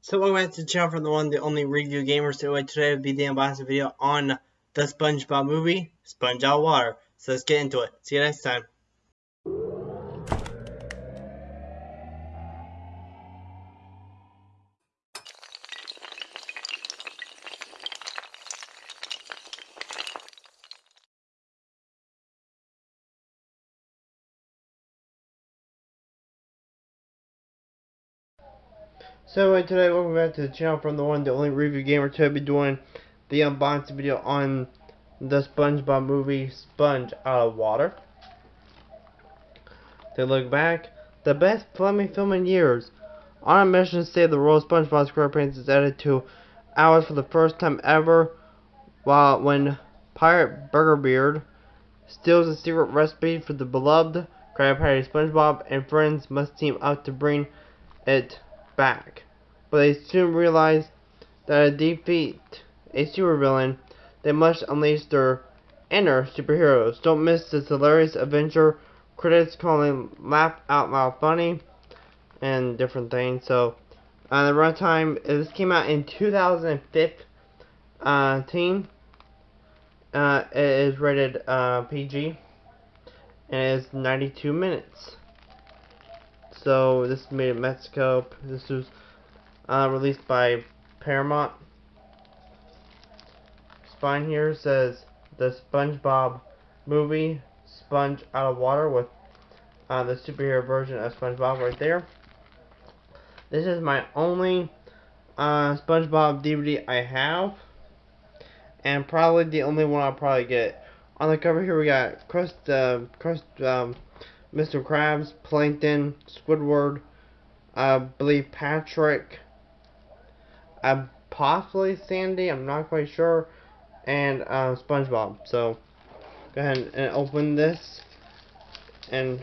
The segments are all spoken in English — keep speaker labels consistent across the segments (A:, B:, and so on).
A: So welcome back to the channel from the one, the only review gamer. So today will be the unboxing video on the SpongeBob movie, Sponge Out Water. So let's get into it. See you next time. So anyway, today welcome back to the channel from the one, the only review gamer. I'll be doing the unboxing video on the SpongeBob movie, Sponge Out of Water. To look back, the best Fleming film in years. On a mission to save the world, SpongeBob SquarePants is added to hours for the first time ever, while when Pirate Burgerbeard steals a secret recipe for the beloved Krabby Patty SpongeBob and friends must team up to bring it back. But they soon realize that to defeat a supervillain, they must unleash their inner superheroes. Don't miss this hilarious adventure. Critics calling laugh out loud funny and different things. So, uh, the runtime this came out in 2015. Uh, it is rated uh, PG and it is 92 minutes. So this is made in Mexico. This was uh, released by Paramount. Spine here says the SpongeBob movie, Sponge Out of Water, with uh, the superhero version of SpongeBob right there. This is my only uh, SpongeBob DVD I have, and probably the only one I'll probably get. On the cover here we got Crust, uh, Crust, um, Mr. Krabs, Plankton, Squidward, I believe Patrick, uh, possibly Sandy, I'm not quite sure, and uh, SpongeBob. So, go ahead and open this, and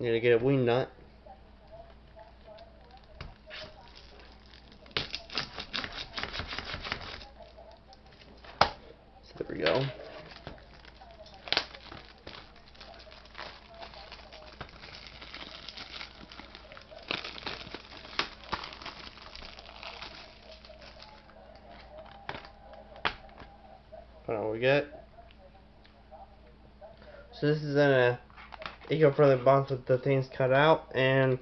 A: need to get a wing nut. There we go. We get. So this is in a eco-friendly box with the things cut out and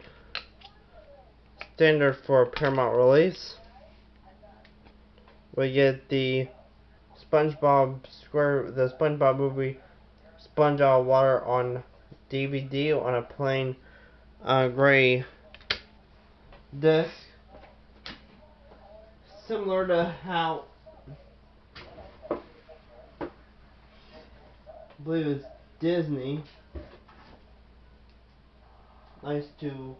A: standard for Paramount release. We get the SpongeBob Square, the SpongeBob movie, Sponge Out Water on DVD on a plain uh, gray disc, similar to how believe it's Disney likes to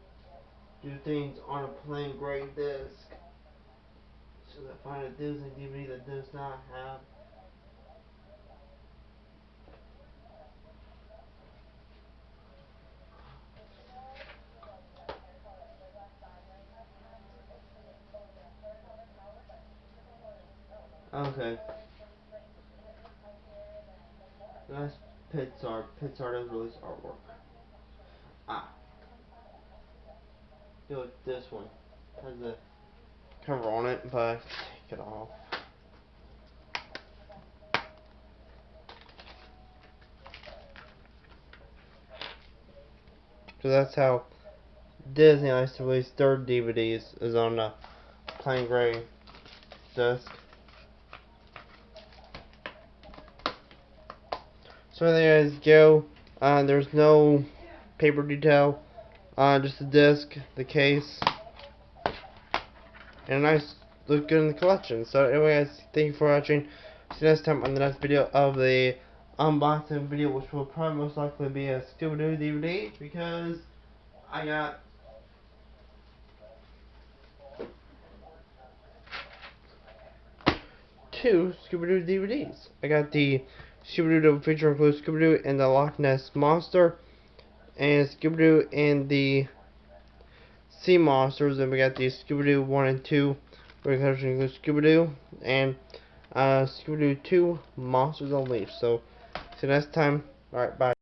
A: do things on a plain gray disc. So I find a Disney DVD that does not have Okay. That's Pixar. Pixar does release artwork. Ah. With this one. Has a cover on it, but take it off. So that's how Disney likes to release their DVDs is on a plain gray disc. So there you guys go. Uh, there's no paper detail. Uh, just the disc, the case, and a nice look good in the collection. So anyway guys, thank you for watching. See you next time on the next video of the unboxing video, which will probably most likely be a Scooby-Doo DVD, because I got two Scooby-Doo DVDs. I got the Scooby-Doo feature includes Scooby-Doo and the Loch Ness Monster, and Scooby-Doo and the Sea Monsters, and we got the Scooby-Doo 1 and 2, which includes Scooby-Doo, and uh, Scooby-Doo 2, Monsters on Unleashed. So, see you next time. Alright, bye.